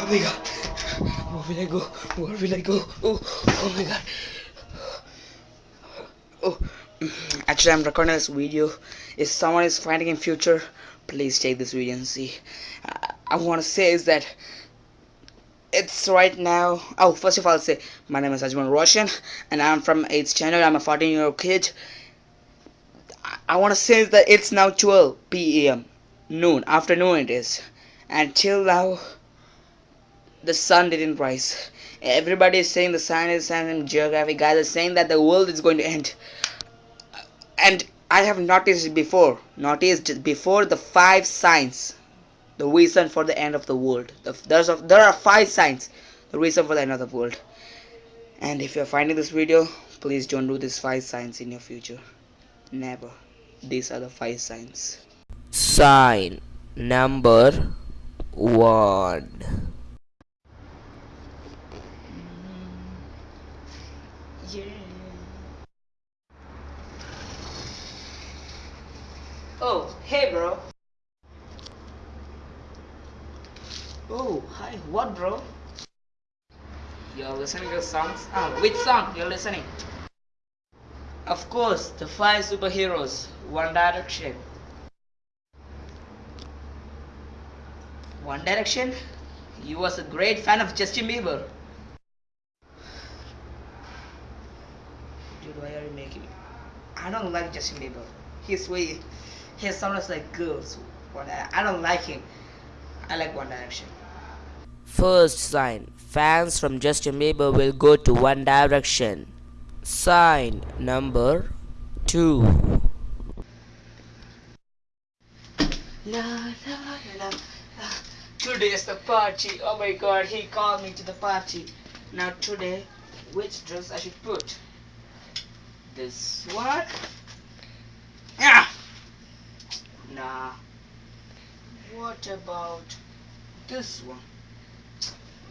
Oh my god. Where will I go? Where will I go? Oh, oh my god. Oh, actually, I'm recording this video. If someone is finding in future, please take this video and see. Uh, I, I want to say is that it's right now. Oh, first of all, I'll say my name is Ajman Roshan, and I'm from 8th channel. I'm a 14 year old kid. I, I want to say is that it's now 12 p.m. noon afternoon it is, and till now the sun didn't rise. Everybody is saying the is and geography guys are saying that the world is going to end. And I have noticed before, noticed before the five signs, the reason for the end of the world. The, there's a, there are five signs, the reason for the end of the world. And if you're finding this video, please don't do these five signs in your future. Never. These are the five signs. Sign number one. Yeah. Oh, hey, bro. Oh, hi. What, bro? You're listening to songs? Ah, which song you're listening? Of course, the five superheroes, One Direction. One Direction? You was a great fan of Justin Bieber. Dude, why are you making me? I don't like Justin Bieber. He's way, he sounds like girls. But I, I don't like him. I like One Direction. First sign fans from Justin Bieber will go to One Direction. Sign number two. La la la la. Today is the party. Oh my god, he called me to the party. Now today, which dress I should put? This one? Yeah. Nah. What about this one?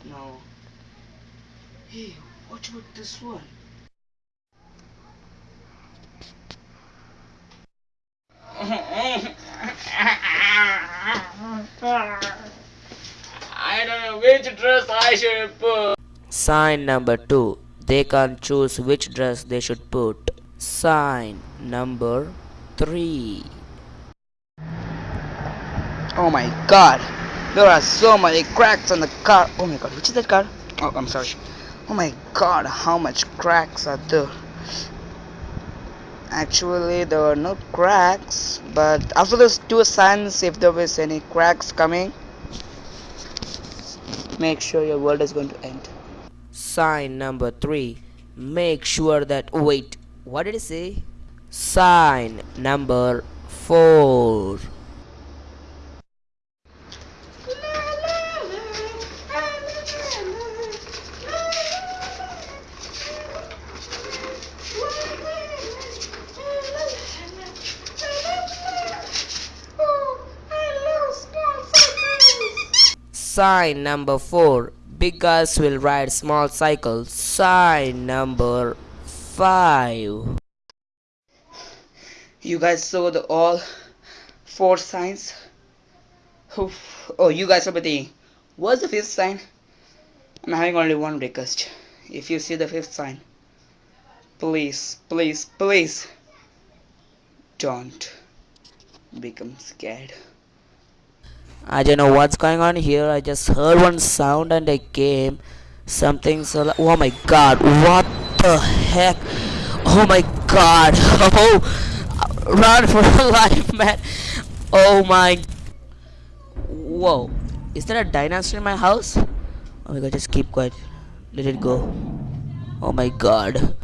No. Hey, what about this one? I don't know which dress I should put. Sign number two. They can't choose which dress they should put. Sign number three. Oh my god. There are so many cracks on the car. Oh my god, which is that car? Oh, I'm sorry. Oh my god, how much cracks are there? Actually, there are no cracks, but after those two signs, if there was any cracks coming, make sure your world is going to end. Sign number three. Make sure that. Wait, what did it say? Sign number four. Sign number four. Big guys will ride small cycles. Sign number five. You guys saw the all four signs? Oof. Oh, you guys are thinking, what's the fifth sign? I'm having only one request. If you see the fifth sign, please, please, please don't become scared. I don't know what's going on here. I just heard one sound and I came. Something so. Oh my god! What the heck? Oh my god! Oh, run for life, man! Oh my! Whoa! Is there a dinosaur in my house? Oh my god! Just keep quiet. Let it go. Oh my god!